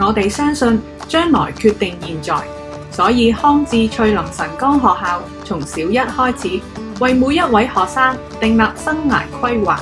我哋相信将来决定现在，所以康智翠林神光学校从小一开始为每一位学生订立生涯规划。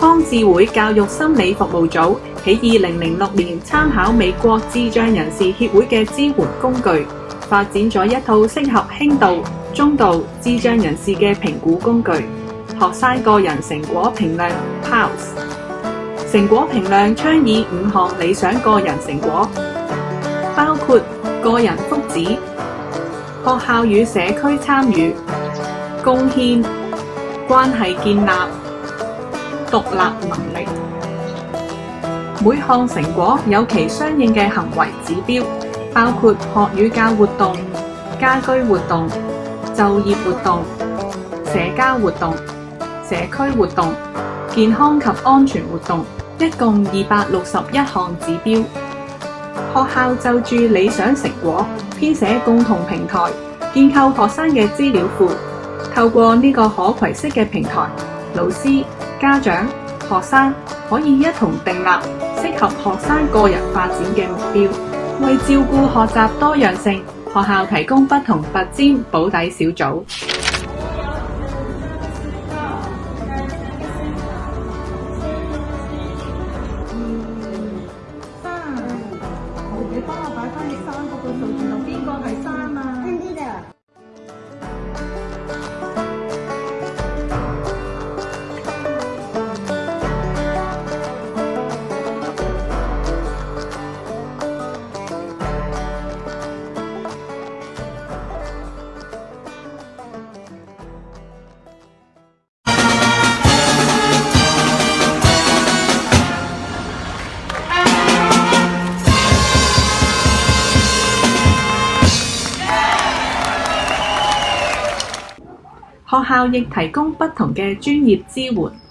康智会教育心理服务组。喺二零零六年，參考美國智障人士協會嘅支援工具，發展咗一套適合輕度、中度智障人士嘅評估工具——學生個人成果評量 p a l s 成果評量倡議五項理想個人成果，包括個人福祉、學校與社區參與、貢獻、關係建立、獨立能力。每项成果有其相应嘅行为指标，包括学与教活动、家居活动、就业活动、社交活动、社区活动、健康及安全活动，一共二百六十一项指标。学校就住理想成果编写共同平台，建构学生嘅资料库。透过呢个可攋式嘅平台，老师、家长、学生。可以一同定立适合學生個人發展嘅目標，為照顧學習多樣性，學校提供不同拔尖保底小組。三，你幫我擺翻你三個個數字，有邊個係三啊？聽啲啊！學校亦提供不同嘅專業支援。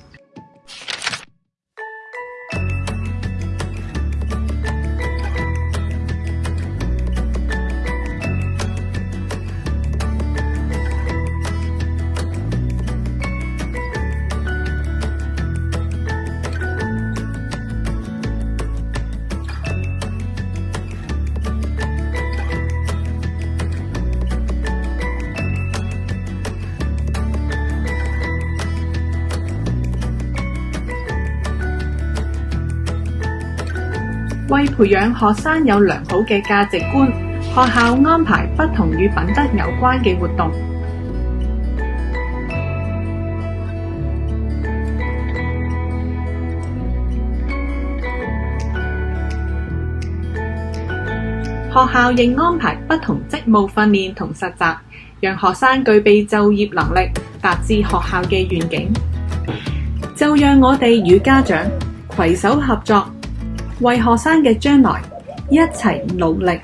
为培养学生有良好嘅价值观，学校安排不同与品德有关嘅活动。学校亦安排不同职务训练同实习，让学生具备就业能力，达至学校嘅愿景。就让我哋与家长携手合作。为学生嘅将来一齐努力。